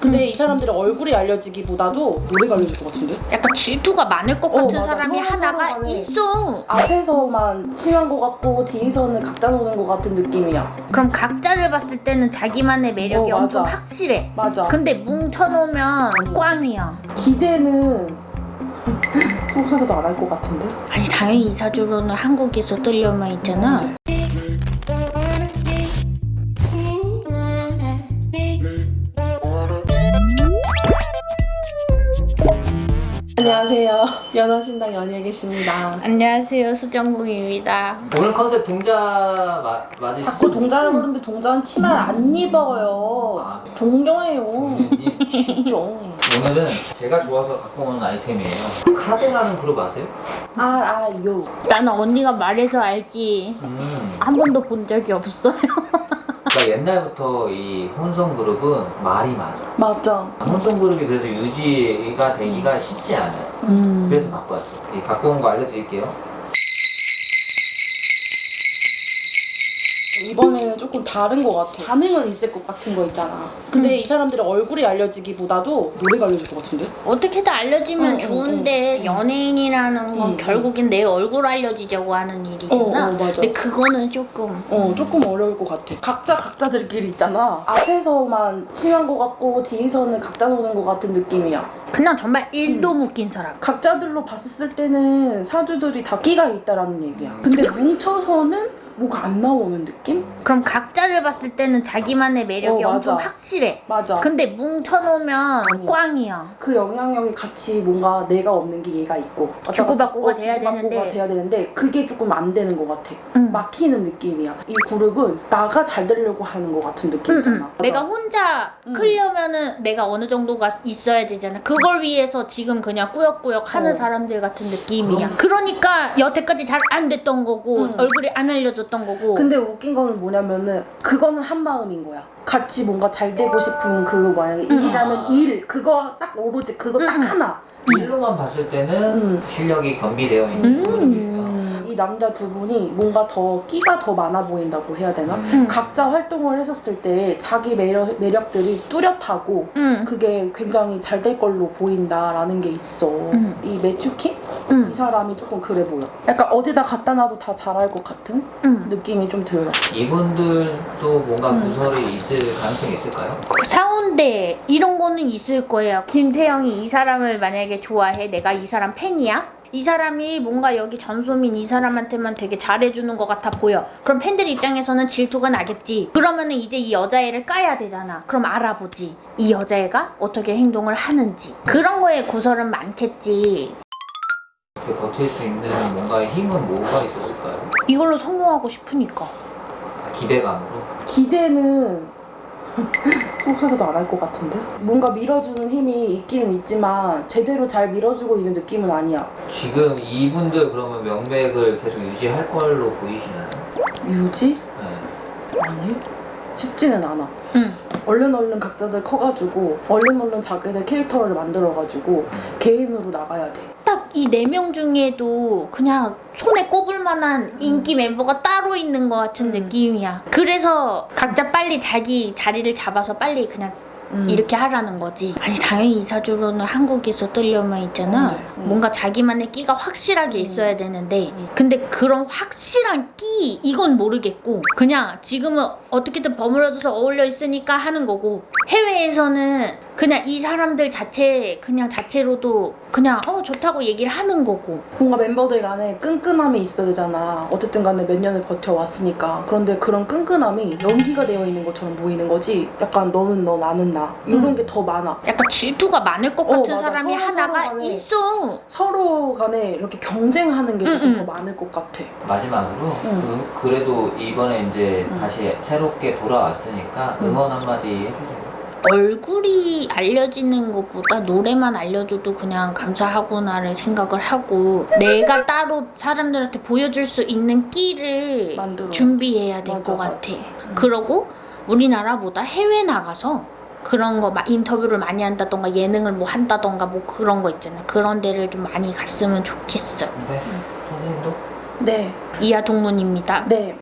근데 이 사람들의 얼굴이 알려지기보다도 노래가 알려질 것 같은데? 약간 질투가 많을 것 어, 같은 맞아. 사람이 하나가. 있어. 앞에서만 친한 것 같고 뒤에서는 각자 노는 것 같은 느낌이야. 그럼 각자를 봤을 때는 자기만의 매력이 어. 엄청 확실해. 맞아. 근데 뭉쳐놓으면 꽝이야. 기대는 속사도 안 할 것 같은데? 아니 당연히 이사주로는 한국에서 뜰려만 있잖아. 안녕하세요. 연하신당 연예계십니다. 안녕하세요 수정궁입니다. 오늘 컨셉 동자 마, 맞으시죠? 자꾸 동자를 부르는데 동자는 치마를 안 입어요. 아. 동경해요. 이- 진짜. 오늘은 제가 좋아서 갖고 오는 아이템이에요 카드라는 그룹 아세요? 알아요. 나는 언니가 말해서 알지. 음, 한 번도 본 적이 없어요. 그러니까 옛날부터 이 혼성 그룹은 말이 많아 맞아. 혼성 그룹이 그래서 유지가 되기가 쉽지 않아요 음. 그래서 갖고 왔어요 이 갖고 온 거 알려드릴게요 이번에는 조금 다른 것 같아. 반응은 있을 것 같은 거 있잖아. 근데 음. 이 사람들의 얼굴이 알려지기보다도 노래가 알려질 것 같은데? 어떻게든 알려지면 응, 응, 좋은데 응. 연예인이라는 건 응, 결국엔 내 얼굴 알려지자고 하는 일이잖아. 어, 어. 근데 그거는 조금 어, 조금 어려울 것 같아. 각자 각자들끼리 있잖아. 앞에서만 친한 것 같고 뒤에서는 각자 노는 것 같은 느낌이야. 그냥 정말 일도 묶인 사람. 각자들로 봤을 때는 사주들이 다 끼가 있다라는 얘기야. 근데 뭉쳐서는 뭐가 안 나오는 느낌? 그럼 각자를 봤을 때는 자기만의 매력이 어. 엄청 확실해. 맞아. 근데 뭉쳐놓으면 아니야. 꽝이야. 그 영향력이 같이 뭔가 내가 없는 게 얘가 있고 주고받고가 어, 돼야 주고받고가 되는데. 돼야 되는데 그게 조금 안 되는 것 같아. 응. 막히는 느낌이야. 이 그룹은 나가 잘 되려고 하는 것 같은 느낌이잖아. 응, 응. 내가 혼자 응. 크려면은 내가 어느 정도가 있어야 되잖아. 그걸 위해서 지금 그냥 꾸역꾸역 하는 어. 사람들 같은 느낌이야. 그러니까 여태까지 잘 안 됐던 거고 응. 얼굴이 안 알려졌 던 거고. 근데 웃긴 거는 뭐냐면은 그거는 한 마음인 거야. 같이 뭔가 잘 되고 싶은 그 만약에 응. 일이라면 일 그거 딱 오로지 그거 딱. 하나. 일로만 봤을 때는 음. 실력이 겸비되어 있는 음. 남자 두 분이 뭔가 더 끼가 더 많아 보인다고 해야 되나? 응. 각자 활동을 했었을 때 자기 매력, 매력들이 뚜렷하고 응. 그게 굉장히 잘 될 걸로 보인다라는 게 있어. 응. 이 매튜 킴? 응. 이 사람이 조금 그래 보여. 약간 어디다 갖다 놔도 다 잘할 것 같은 응. 느낌이 좀 들어. 이분들도 뭔가 음. 구설이 있을 가능성이 있을까요? 사운데 이런 거는 있을 거예요. 김태형이 이 사람을 만약에 좋아해. 내가 이 사람 팬이야. 이 사람이 뭔가 여기 전소민 이 사람한테만 되게 잘해주는 것 같아 보여. 그럼 팬들 입장에서는 질투가 나겠지. 그러면은 이제 이 여자애를 까야 되잖아. 그럼 알아보지. 이 여자애가 어떻게 행동을 하는지. 그런 거에 구설은 많겠지. 이렇게 버틸 수 있는 뭔가의 힘은 뭐가 있었을까요? 이걸로 성공하고 싶으니까. 기대감으로 기대는 속사도 안 할 것 같은데? 뭔가 밀어주는 힘이 있기는 있지만 제대로 잘 밀어주고 있는 느낌은 아니야. 지금 이분들 그러면 명맥을 계속 유지할 걸로 보이시나요? 유지? 네. 아니. 쉽지는 않아. 응. 얼른 얼른 각자들 커가지고 얼른 얼른 자기들 캐릭터를 만들어가지고 개인으로 나가야 돼. 딱 이 네 명 중에도 그냥 손에 꼽을 만한 인기 멤버가 따로 있는 것 같은 음. 느낌이야. 그래서 각자 빨리 자기 자리를 잡아서 빨리 그냥 음. 이렇게 하라는 거지. 아니 당연히 이사주로는 한국에서 뜰려만 있잖아. 음, 음. 뭔가 자기만의 끼가 확실하게 음. 있어야 되는데 음. 근데 그런 확실한 끼 이건 모르겠고 그냥 지금은 어떻게든 버무려져서 어울려 있으니까 하는 거고 해외에서는 그냥 이 사람들 자체 그냥 자체로도 그냥 어 좋다고 얘기를 하는 거고 뭔가 멤버들 간에 끈끈함이 있어야 되잖아. 어쨌든 간에 몇 년을 버텨왔으니까. 그런데 그런 끈끈함이 연기가 되어 있는 것처럼 보이는 거지. 약간 너는 너, 나는 나. 이런 음. 게더 많아. 약간 질투가 많을 것 어, 같은 맞아. 사람이 서로 하나가 서로 간에. 있어. 서로 간에 이렇게 경쟁하는 게 조금 음, 더 음. 많을 것 같아. 마지막으로 응. 그, 그래도 이번에 이제 응. 다시 새롭게 돌아왔으니까 응. 응원 한마디 해주세요 얼굴이 알려지는 것보다 노래만 알려줘도 그냥 감사하구나를 생각을 하고 내가 따로 사람들한테 보여줄 수 있는 끼를 만들어. 준비해야 될 것. 같아. 그러고 우리나라보다 해외 나가서 그런 거 막 인터뷰를 많이 한다던가 예능을 뭐 한다던가 뭐 그런 거 있잖아. 그런 데를 좀 많이 갔으면 좋겠어. 네 선생님도 네. 이하 동문입니다. 네.